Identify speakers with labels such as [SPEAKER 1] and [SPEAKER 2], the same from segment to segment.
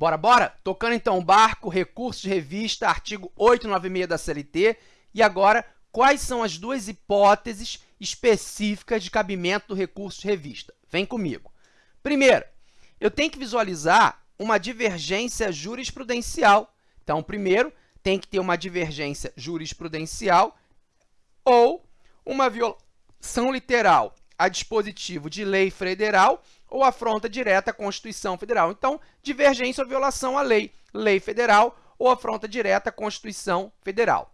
[SPEAKER 1] Bora, bora? Tocando então o barco, recurso de revista, artigo 896 da CLT. E agora, quais são as duas hipóteses específicas de cabimento do recurso de revista? Vem comigo. Primeiro, eu tenho que visualizar uma divergência jurisprudencial. Então, primeiro, tem que ter uma divergência jurisprudencial ou uma violação literal a dispositivo de lei federal ou afronta direta à Constituição Federal. Então, divergência ou violação à lei, lei federal ou afronta direta à Constituição Federal.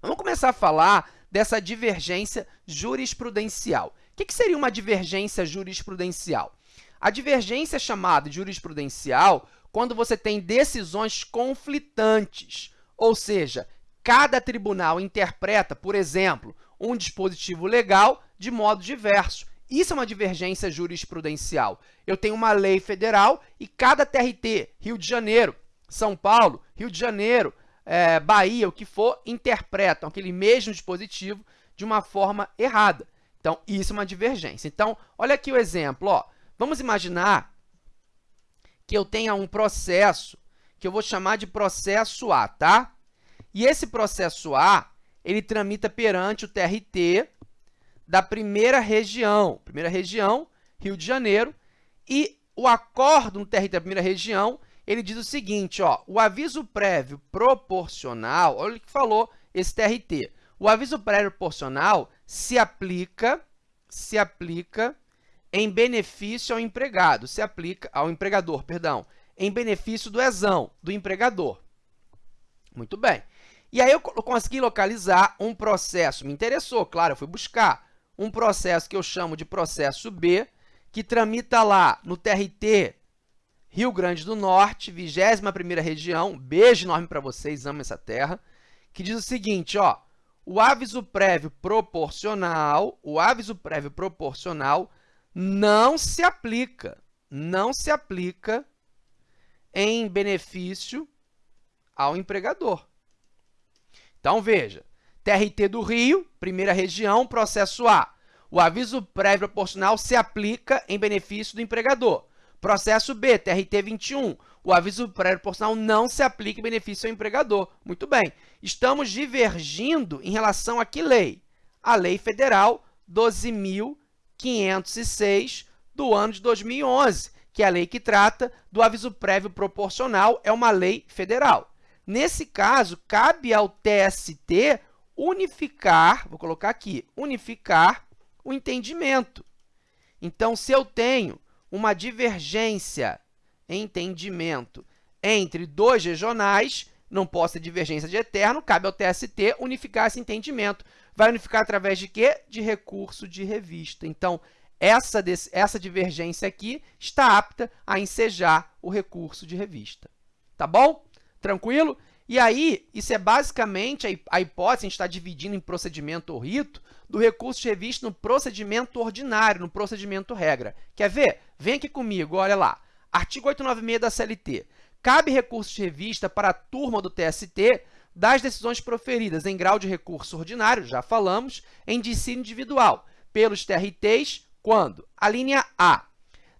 [SPEAKER 1] Vamos começar a falar dessa divergência jurisprudencial. O que seria uma divergência jurisprudencial? A divergência é chamada jurisprudencial quando você tem decisões conflitantes, ou seja, cada tribunal interpreta, por exemplo, um dispositivo legal de modo diverso. Isso é uma divergência jurisprudencial. Eu tenho uma lei federal e cada TRT, Rio de Janeiro, São Paulo, Rio de Janeiro, é, Bahia, o que for, interpretam aquele mesmo dispositivo de uma forma errada. Então, isso é uma divergência. Então, olha aqui o exemplo. Ó. Vamos imaginar que eu tenha um processo que eu vou chamar de processo A, tá? E esse processo A, ele tramita perante o TRT da primeira região, primeira região, Rio de Janeiro, e o acordo no TRT da primeira região, ele diz o seguinte, ó, o aviso prévio proporcional, olha o que falou esse TRT, o aviso prévio proporcional se aplica, se aplica em benefício ao empregado, se aplica ao empregador, perdão, em benefício do exão, do empregador. Muito bem. E aí eu consegui localizar um processo, me interessou, claro, eu fui buscar um processo que eu chamo de processo B, que tramita lá no TRT Rio Grande do Norte, 21ª região, beijo enorme para vocês, amo essa terra, que diz o seguinte, ó, o aviso prévio proporcional, o aviso prévio proporcional não se aplica, não se aplica em benefício ao empregador. Então, veja, TRT do Rio, primeira região, processo A. O aviso prévio proporcional se aplica em benefício do empregador. Processo B, TRT 21. O aviso prévio proporcional não se aplica em benefício ao empregador. Muito bem. Estamos divergindo em relação a que lei? A Lei Federal 12.506 do ano de 2011, que é a lei que trata do aviso prévio proporcional, é uma lei federal. Nesse caso, cabe ao TST unificar, vou colocar aqui, unificar o entendimento. Então, se eu tenho uma divergência, entendimento, entre dois regionais, não posso ter divergência de eterno, cabe ao TST unificar esse entendimento. Vai unificar através de quê? De recurso de revista. Então, essa, essa divergência aqui está apta a ensejar o recurso de revista. Tá bom? Tranquilo? E aí, isso é basicamente a hipótese, a gente está dividindo em procedimento ou rito, do recurso de revista no procedimento ordinário, no procedimento regra. Quer ver? Vem aqui comigo, olha lá. Artigo 896 da CLT. Cabe recurso de revista para a turma do TST das decisões proferidas em grau de recurso ordinário, já falamos, em dissídio individual, pelos TRTs, quando? A linha A.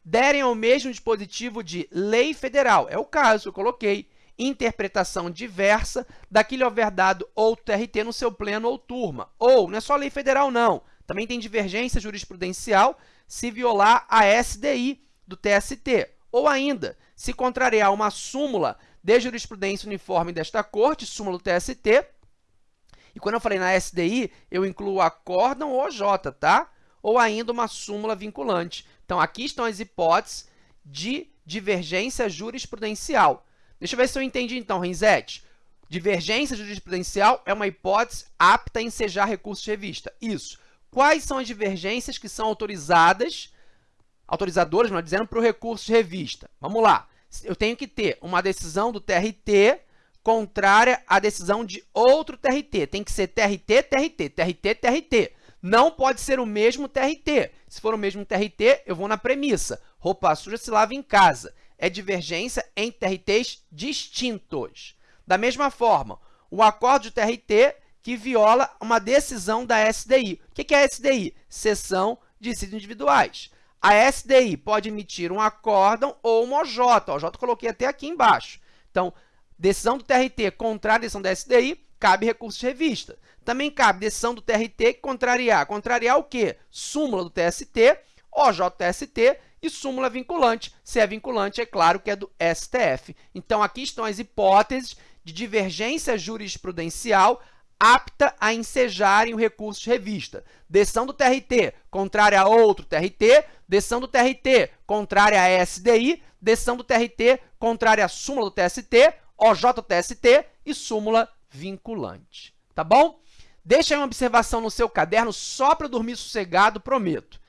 [SPEAKER 1] Derem ao mesmo dispositivo de lei federal, é o caso eu coloquei, interpretação diversa daquele overdado ou TRT no seu pleno ou turma. Ou, não é só lei federal, não. Também tem divergência jurisprudencial se violar a SDI do TST. Ou ainda, se contrariar uma súmula de jurisprudência uniforme desta corte, súmula do TST. E quando eu falei na SDI, eu incluo acórdão ou OJ, tá? Ou ainda uma súmula vinculante. Então, aqui estão as hipóteses de divergência jurisprudencial. Deixa eu ver se eu entendi então, Renzete. Divergência jurisprudencial é uma hipótese apta a ensejar recurso de revista. Isso. Quais são as divergências que são autorizadas, autorizadoras, melhor dizendo, para o recurso de revista? Vamos lá. Eu tenho que ter uma decisão do TRT contrária à decisão de outro TRT. Tem que ser TRT, TRT, TRT, TRT. Não pode ser o mesmo TRT. Se for o mesmo TRT, eu vou na premissa. Roupa suja se lava em casa é divergência entre TRTs distintos. Da mesma forma, o acordo de TRT que viola uma decisão da SDI. O que é a SDI? Seção de dissídios individuais. A SDI pode emitir um acórdão ou uma OJ. O OJ coloquei até aqui embaixo. Então, decisão do TRT contrária à decisão da SDI, cabe recurso de revista. Também cabe decisão do TRT contrariar. Contrariar o quê? Súmula do TST, OJTST e súmula vinculante. Se é vinculante, é claro que é do STF. Então, aqui estão as hipóteses de divergência jurisprudencial apta a ensejarem o recurso de revista. Decisão do TRT contrária a outro TRT, decisão do TRT contrária a SDI, decisão do TRT contrária à súmula do TST, OJTST e súmula vinculante. Tá bom? Deixa aí uma observação no seu caderno só para dormir sossegado, prometo.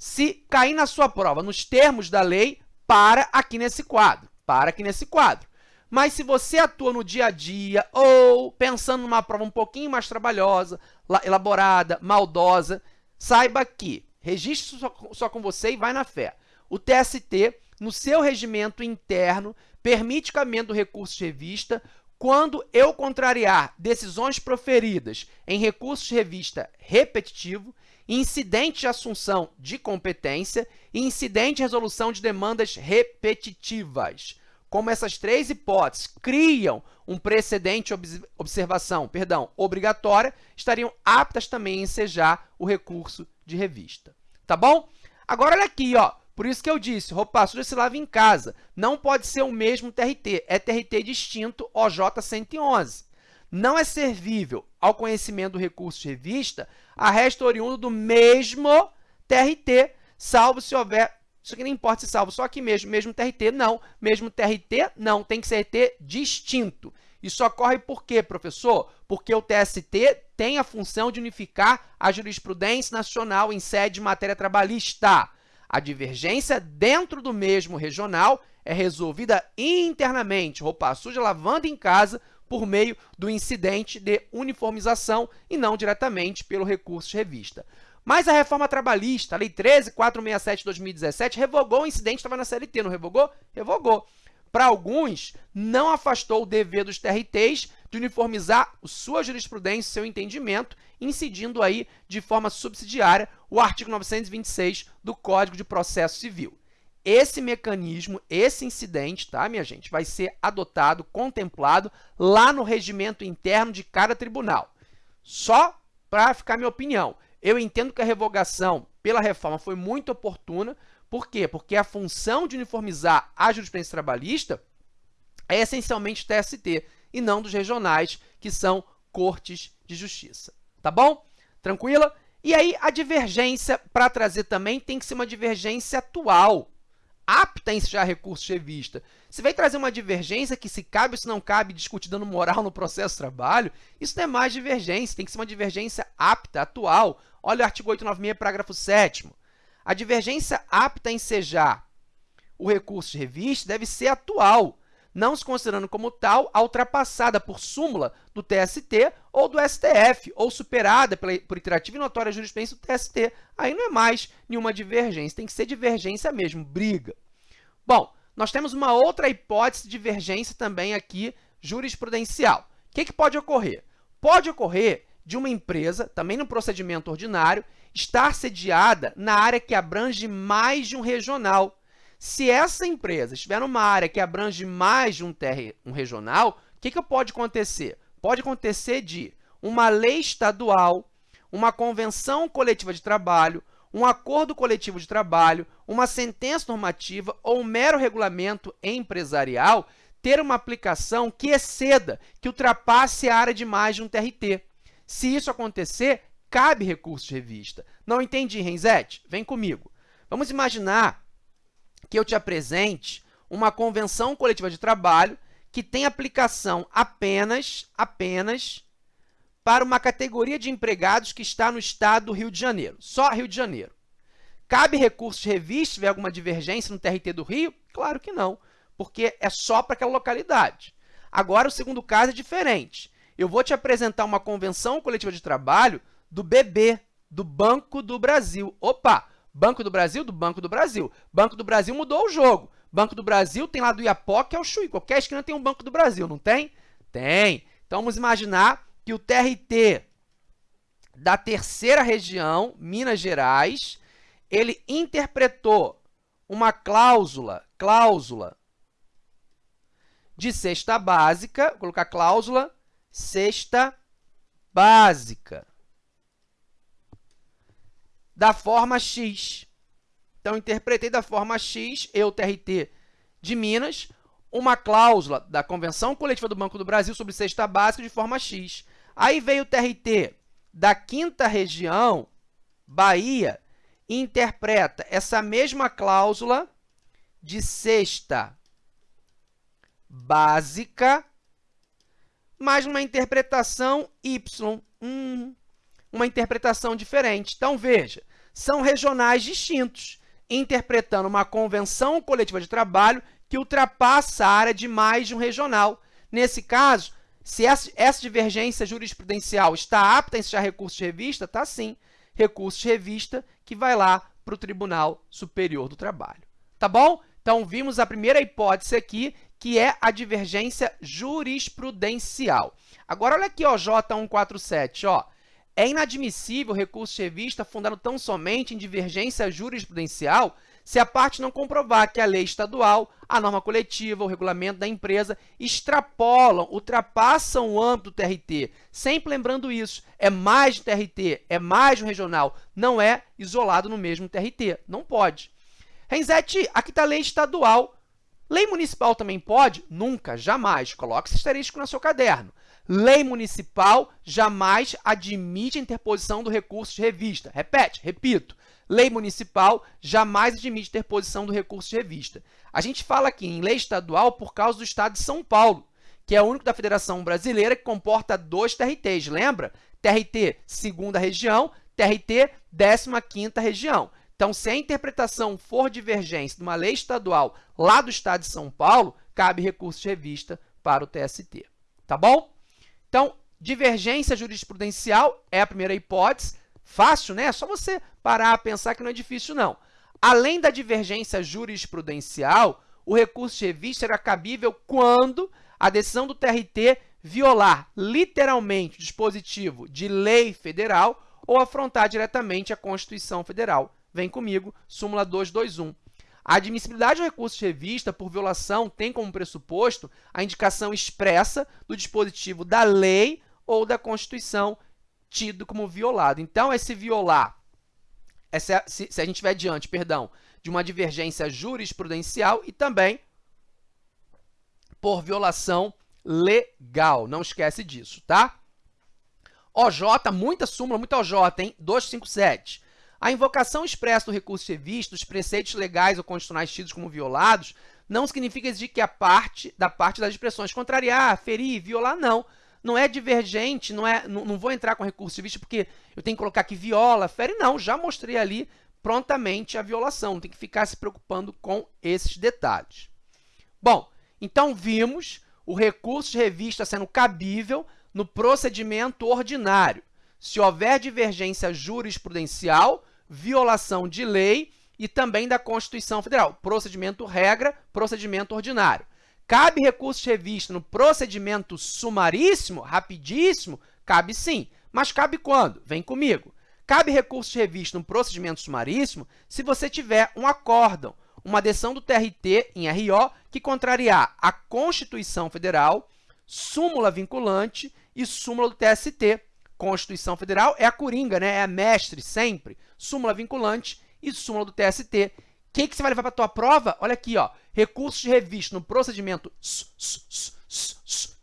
[SPEAKER 1] Se cair na sua prova nos termos da lei, para aqui nesse quadro. Para aqui nesse quadro. Mas se você atua no dia a dia ou pensando numa prova um pouquinho mais trabalhosa, elaborada, maldosa, saiba que, registre só, com você e vai na fé. O TST, no seu regimento interno, permite cabimento do recurso de revista quando eu contrariar decisões proferidas em recurso de revista repetitivo, incidente de assunção de competência e incidente de resolução de demandas repetitivas como essas três hipóteses criam um precedente observação, perdão, obrigatória, estariam aptas também a ensejar o recurso de revista. Tá bom? Agora, olha aqui, ó. Por isso que eu disse, roupa suja se lava em casa. Não pode ser o mesmo TRT, é TRT distinto OJ 111. Não é servível ao conhecimento do recurso de revista a resta oriundo do mesmo TRT, salvo se houver isso aqui não importa se salvo só aqui mesmo, mesmo TRT, não. Mesmo TRT, não. Tem que ser TRT distinto. Isso ocorre por quê, professor? Porque o TST tem a função de unificar a jurisprudência nacional em sede de matéria trabalhista. A divergência dentro do mesmo regional é resolvida internamente, roupa suja lavando em casa, por meio do incidente de uniformização e não diretamente pelo recurso de revista. Mas a reforma trabalhista, a Lei 13.467 de 2017, revogou o incidente que estava na CLT, não revogou? Revogou. Para alguns, não afastou o dever dos TRTs de uniformizar sua jurisprudência, seu entendimento, incidindo aí de forma subsidiária o artigo 926 do Código de Processo Civil. Esse mecanismo, esse incidente, tá, minha gente, vai ser adotado, contemplado lá no regimento interno de cada tribunal. Só para ficar minha opinião, eu entendo que a revogação pela reforma foi muito oportuna. Por quê? Porque a função de uniformizar a jurisprudência trabalhista é essencialmente TST e não dos regionais, que são cortes de justiça. Tá bom? Tranquila? E aí, a divergência, para trazer também, tem que ser uma divergência atual, apta a ensejar recurso de revista. Se vem trazer uma divergência que se cabe ou se não cabe, discutir dando moral no processo de trabalho, isso não é mais divergência, tem que ser uma divergência apta, atual. Olha o artigo 896, parágrafo 7 A divergência apta a ensejar o recurso de revista deve ser atual, não se considerando como tal a ultrapassada por súmula do TST ou do STF, ou superada pela, por iterativa e notória jurisprudência do TST. Aí não é mais nenhuma divergência, tem que ser divergência mesmo, briga. Bom, nós temos uma outra hipótese de divergência também aqui jurisprudencial. O que, que pode ocorrer? Pode ocorrer de uma empresa, também no procedimento ordinário, estar sediada na área que abrange mais de um regional. Se essa empresa estiver numa área que abrange mais de um, um regional, o que, que pode acontecer? Pode acontecer de uma lei estadual, uma convenção coletiva de trabalho, um acordo coletivo de trabalho, uma sentença normativa ou um mero regulamento empresarial ter uma aplicação que exceda, que ultrapasse a área de mais de um TRT. Se isso acontecer, cabe recurso de revista. Não entendi, Renzete? Vem comigo. Vamos imaginar que eu te apresente uma convenção coletiva de trabalho que tem aplicação apenas, apenas para uma categoria de empregados que está no estado do Rio de Janeiro, só Rio de Janeiro. Cabe recurso de revista se tiver alguma divergência no TRT do Rio? Claro que não, porque é só para aquela localidade. Agora, o segundo caso é diferente eu vou te apresentar uma convenção coletiva de trabalho do BB, do Banco do Brasil. Opa! Banco do Brasil, do Banco do Brasil. Banco do Brasil mudou o jogo. Banco do Brasil tem lá do Iapó, que é o Chuí. Qualquer esquina tem um Banco do Brasil, não tem? Tem. Então, vamos imaginar que o TRT da terceira região, Minas Gerais, ele interpretou uma cláusula, cláusula de cesta básica, vou colocar cláusula cesta básica da forma x. Então, interpretei da forma x, eu, TRT de Minas, uma cláusula da Convenção Coletiva do Banco do Brasil sobre cesta básica de forma x. Aí veio o TRT da quinta região, Bahia, e interpreta essa mesma cláusula de cesta básica, mas uma interpretação y, hum, uma interpretação diferente. Então, veja, são regionais distintos, interpretando uma convenção coletiva de trabalho que ultrapassa a área de mais de um regional. Nesse caso, se essa divergência jurisprudencial está apta a ensejar recurso de revista, está sim, recurso de revista que vai lá para o Tribunal Superior do Trabalho. Tá bom? Então, vimos a primeira hipótese aqui, que é a divergência jurisprudencial. Agora, olha aqui, ó, J147, ó. É inadmissível recurso de revista fundado tão somente em divergência jurisprudencial se a parte não comprovar que a lei estadual, a norma coletiva, o regulamento da empresa extrapolam, ultrapassam o âmbito do TRT. Sempre lembrando isso, é mais de TRT, é mais um regional, não é isolado no mesmo TRT, não pode. Renzete, aqui está a lei estadual. Lei municipal também pode? Nunca, jamais. Coloque esse asterisco no seu caderno. Lei municipal jamais admite a interposição do recurso de revista. Repete, repito. Lei municipal jamais admite interposição do recurso de revista. A gente fala aqui em lei estadual por causa do estado de São Paulo, que é o único da Federação Brasileira que comporta dois TRTs, lembra? TRT segunda região, TRT 15ª região. Então, se a interpretação for divergência de uma lei estadual lá do estado de São Paulo, cabe recurso de revista para o TST. Tá bom? Então, divergência jurisprudencial é a primeira hipótese. Fácil, né? É só você parar a pensar que não é difícil, não. Além da divergência jurisprudencial, o recurso de revista será cabível quando a decisão do TRT violar literalmente o dispositivo de lei federal ou afrontar diretamente a Constituição Federal. Vem comigo, súmula 221. A admissibilidade do recurso de revista por violação tem como pressuposto a indicação expressa do dispositivo da lei ou da Constituição tido como violado. Então, esse violar, essa, se, se a gente estiver diante, perdão, de uma divergência jurisprudencial e também por violação legal. Não esquece disso, tá? OJ, muita súmula, muita OJ, hein? 257. A invocação expressa do recurso de revista, os preceitos legais ou constitucionais tidos como violados, não significa exigir que a parte da parte das expressões contrariar, ferir, violar, não. Não é divergente, não, é, não, não vou entrar com recurso de vista porque eu tenho que colocar que viola, fere, não. Já mostrei ali prontamente a violação, não tem que ficar se preocupando com esses detalhes. Bom, então vimos o recurso de revista sendo cabível no procedimento ordinário. Se houver divergência jurisprudencial, violação de lei e também da Constituição Federal. Procedimento regra, procedimento ordinário. Cabe recurso de revista no procedimento sumaríssimo, rapidíssimo? Cabe sim. Mas cabe quando? Vem comigo. Cabe recurso de revista no procedimento sumaríssimo se você tiver um acórdão, uma decisão do TRT em RO que contrariar a Constituição Federal, súmula vinculante e súmula do TST. Constituição Federal é a coringa, né? é a mestre sempre súmula vinculante e súmula do TST. O que, que você vai levar para a tua prova? Olha aqui, ó, recursos de revista no procedimento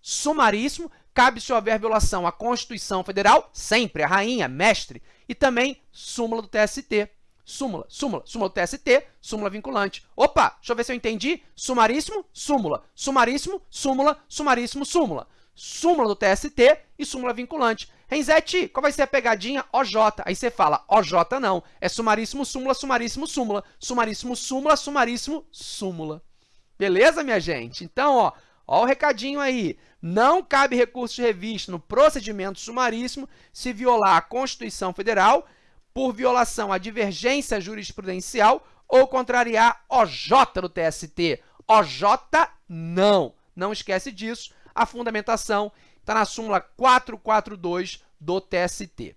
[SPEAKER 1] sumaríssimo, cabe se houver violação à Constituição Federal, sempre, a rainha, mestre, e também súmula do TST. Súmula, súmula, súmula do TST, súmula vinculante. Opa, deixa eu ver se eu entendi. Sumaríssimo, súmula, sumaríssimo, súmula, sumaríssimo, súmula. Súmula do TST e súmula vinculante. Renzete, qual vai ser a pegadinha? OJ. Aí você fala, OJ não, é sumaríssimo, súmula, sumaríssimo, súmula, sumaríssimo, súmula, sumaríssimo, súmula. Beleza, minha gente? Então, ó, ó o recadinho aí. Não cabe recurso de revista no procedimento sumaríssimo se violar a Constituição Federal por violação à divergência jurisprudencial ou contrariar OJ do TST. OJ não. Não esquece disso. A fundamentação está na súmula 442 do TST.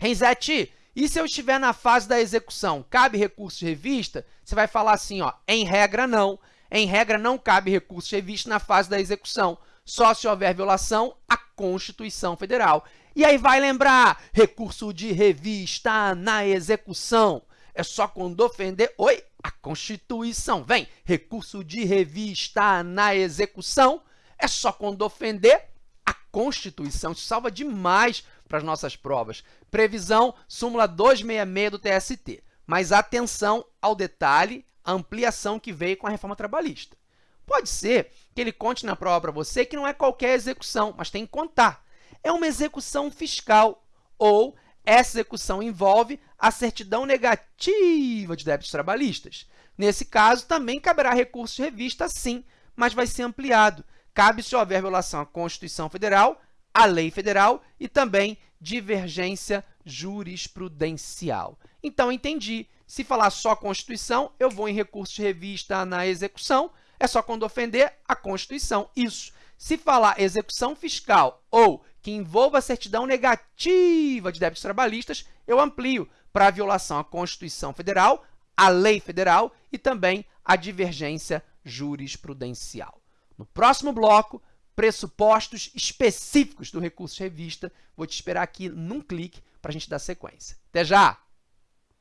[SPEAKER 1] Renzete, E se eu estiver na fase da execução, cabe recurso de revista? Você vai falar assim, ó, em regra, não. Em regra, não cabe recurso de revista na fase da execução, só se houver violação à Constituição Federal. E aí vai lembrar, recurso de revista na execução. É só quando ofender, oi, a Constituição. Vem, recurso de revista na execução. É só quando ofender Constituição. Isso salva demais para as nossas provas. Previsão, súmula 266 do TST. Mas atenção ao detalhe, a ampliação que veio com a reforma trabalhista. Pode ser que ele conte na prova para você que não é qualquer execução, mas tem que contar é uma execução fiscal ou essa execução envolve a certidão negativa de débitos trabalhistas. Nesse caso, também caberá recurso de revista, sim, mas vai ser ampliado. Cabe se houver violação à Constituição Federal, à lei federal e também divergência jurisprudencial. Então, entendi. Se falar só Constituição, eu vou em recurso de revista na execução, é só quando ofender a Constituição. Isso. Se falar execução fiscal ou que envolva certidão negativa de débitos trabalhistas, eu amplio para violação à Constituição Federal, à lei federal e também à divergência jurisprudencial. No próximo bloco, pressupostos específicos do recurso revista. Vou te esperar aqui num clique para a gente dar sequência. Até já!